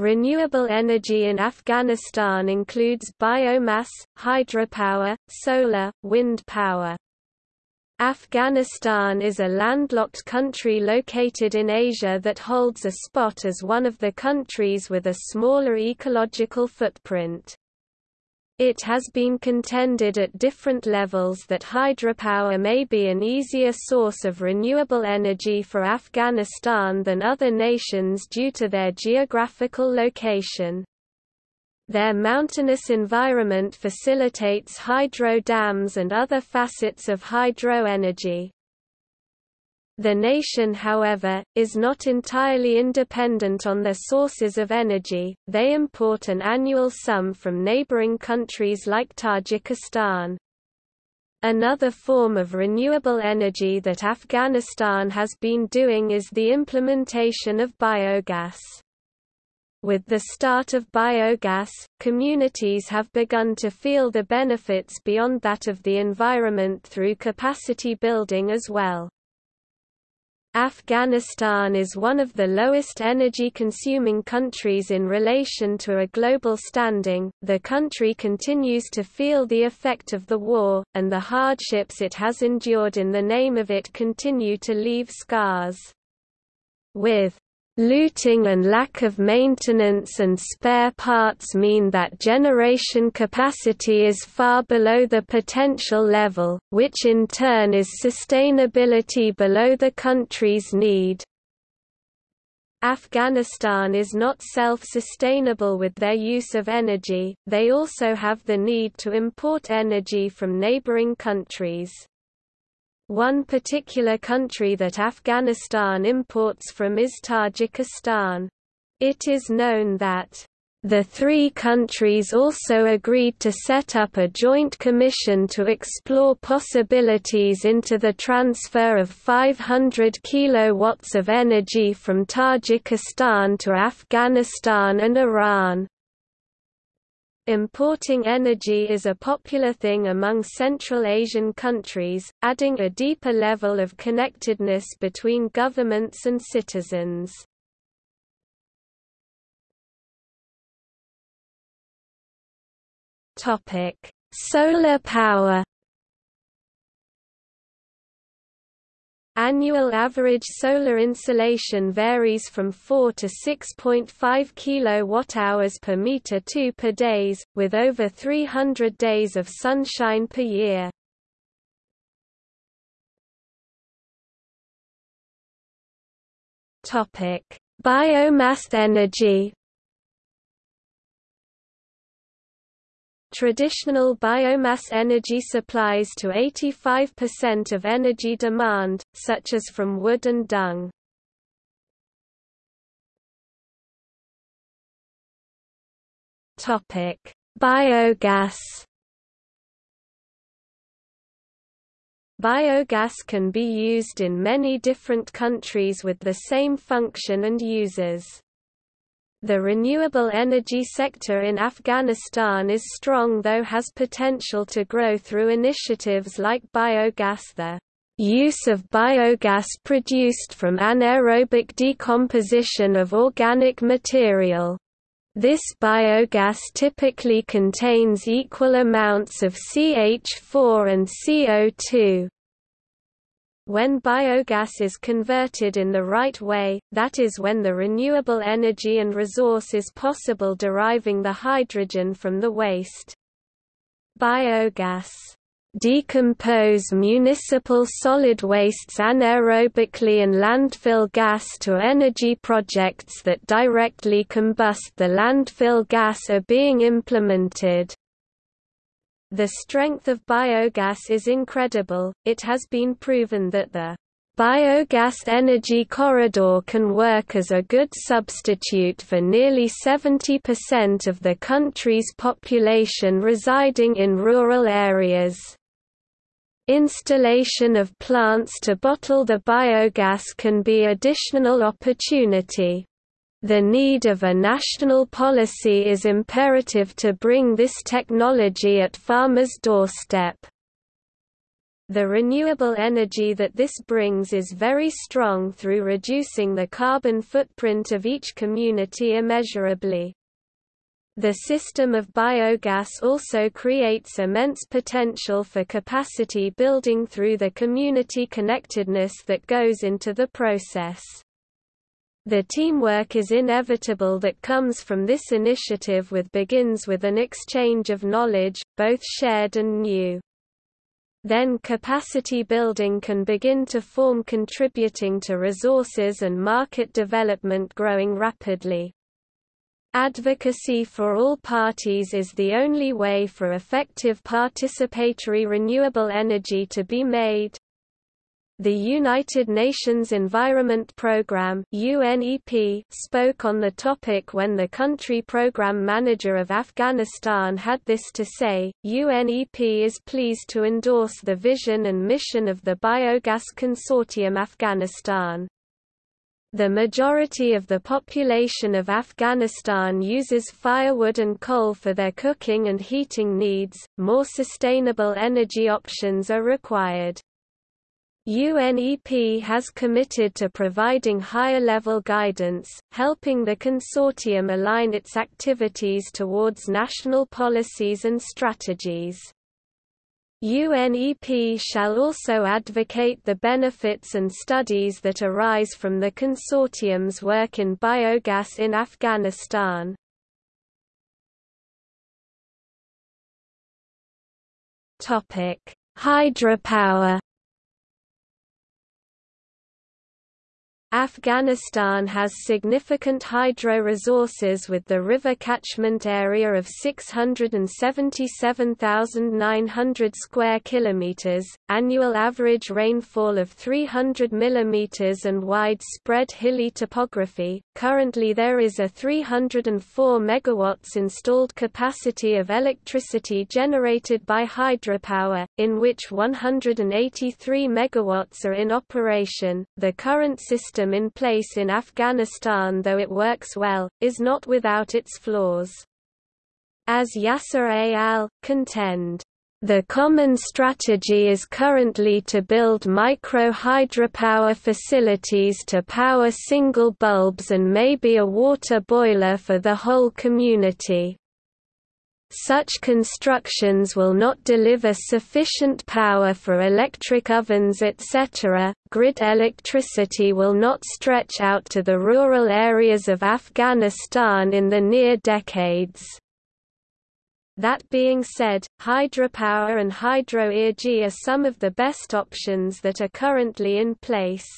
Renewable energy in Afghanistan includes biomass, hydropower, solar, wind power. Afghanistan is a landlocked country located in Asia that holds a spot as one of the countries with a smaller ecological footprint. It has been contended at different levels that hydropower may be an easier source of renewable energy for Afghanistan than other nations due to their geographical location. Their mountainous environment facilitates hydro dams and other facets of hydro energy. The nation however, is not entirely independent on their sources of energy, they import an annual sum from neighboring countries like Tajikistan. Another form of renewable energy that Afghanistan has been doing is the implementation of biogas. With the start of biogas, communities have begun to feel the benefits beyond that of the environment through capacity building as well. Afghanistan is one of the lowest energy consuming countries in relation to a global standing. The country continues to feel the effect of the war, and the hardships it has endured in the name of it continue to leave scars. With Looting and lack of maintenance and spare parts mean that generation capacity is far below the potential level, which in turn is sustainability below the country's need. Afghanistan is not self-sustainable with their use of energy, they also have the need to import energy from neighboring countries. One particular country that Afghanistan imports from is Tajikistan. It is known that the three countries also agreed to set up a joint commission to explore possibilities into the transfer of 500 kilowatts of energy from Tajikistan to Afghanistan and Iran. Importing energy is a popular thing among Central Asian countries, adding a deeper level of connectedness between governments and citizens. Solar power Annual average solar insolation varies from 4 to 6.5 kWh per meter 2 per days, with over 300 days of sunshine per year. Biomass energy Traditional biomass energy supplies to 85% of energy demand, such as from wood and dung. Biogas Biogas can be used in many different countries with the same function and uses. The renewable energy sector in Afghanistan is strong though has potential to grow through initiatives like biogas the use of biogas produced from anaerobic decomposition of organic material. This biogas typically contains equal amounts of CH4 and CO2. When biogas is converted in the right way, that is when the renewable energy and resource is possible deriving the hydrogen from the waste. Biogas decompose municipal solid wastes anaerobically and landfill gas to energy projects that directly combust the landfill gas are being implemented. The strength of biogas is incredible, it has been proven that the Biogas energy corridor can work as a good substitute for nearly 70% of the country's population residing in rural areas. Installation of plants to bottle the biogas can be additional opportunity. The need of a national policy is imperative to bring this technology at farmers' doorstep. The renewable energy that this brings is very strong through reducing the carbon footprint of each community immeasurably. The system of biogas also creates immense potential for capacity building through the community connectedness that goes into the process. The teamwork is inevitable that comes from this initiative with begins with an exchange of knowledge, both shared and new. Then capacity building can begin to form contributing to resources and market development growing rapidly. Advocacy for all parties is the only way for effective participatory renewable energy to be made. The United Nations Environment Programme UNEP spoke on the topic when the country program manager of Afghanistan had this to say, UNEP is pleased to endorse the vision and mission of the Biogas Consortium Afghanistan. The majority of the population of Afghanistan uses firewood and coal for their cooking and heating needs, more sustainable energy options are required. UNEP has committed to providing higher-level guidance, helping the consortium align its activities towards national policies and strategies. UNEP shall also advocate the benefits and studies that arise from the consortium's work in biogas in Afghanistan. Hydropower Afghanistan has significant hydro resources with the river catchment area of 677,900 square kilometers, annual average rainfall of 300 mm and widespread hilly topography. Currently there is a 304 megawatts installed capacity of electricity generated by hydropower, in which 183 megawatts are in operation. The current system system in place in Afghanistan though it works well, is not without its flaws. As Yasser al. contend, the common strategy is currently to build micro-hydropower facilities to power single bulbs and maybe a water boiler for the whole community. Such constructions will not deliver sufficient power for electric ovens etc. Grid electricity will not stretch out to the rural areas of Afghanistan in the near decades. That being said, hydropower and hydro-energy are some of the best options that are currently in place.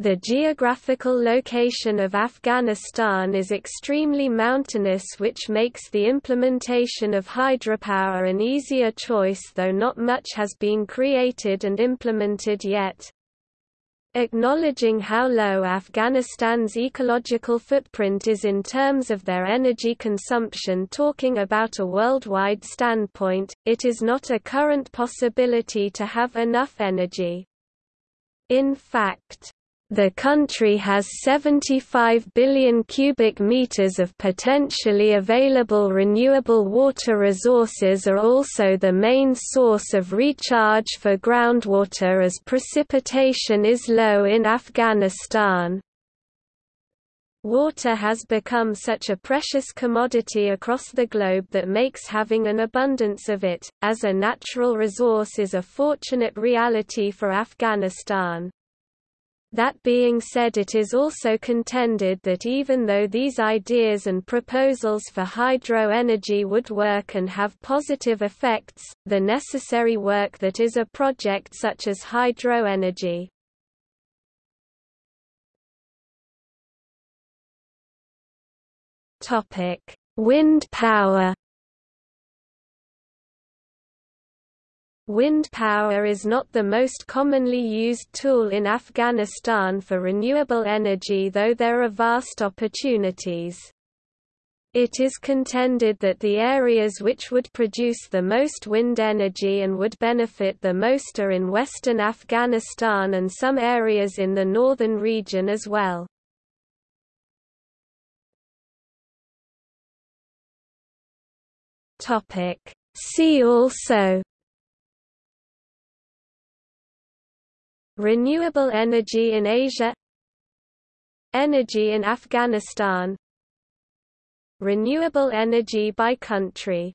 The geographical location of Afghanistan is extremely mountainous which makes the implementation of hydropower an easier choice though not much has been created and implemented yet. Acknowledging how low Afghanistan's ecological footprint is in terms of their energy consumption talking about a worldwide standpoint, it is not a current possibility to have enough energy. In fact, the country has 75 billion cubic meters of potentially available renewable water resources are also the main source of recharge for groundwater as precipitation is low in Afghanistan. Water has become such a precious commodity across the globe that makes having an abundance of it, as a natural resource is a fortunate reality for Afghanistan. That being said it is also contended that even though these ideas and proposals for hydro energy would work and have positive effects, the necessary work that is a project such as hydro energy. Wind power Wind power is not the most commonly used tool in Afghanistan for renewable energy though there are vast opportunities. It is contended that the areas which would produce the most wind energy and would benefit the most are in western Afghanistan and some areas in the northern region as well. See also Renewable energy in Asia Energy in Afghanistan Renewable energy by country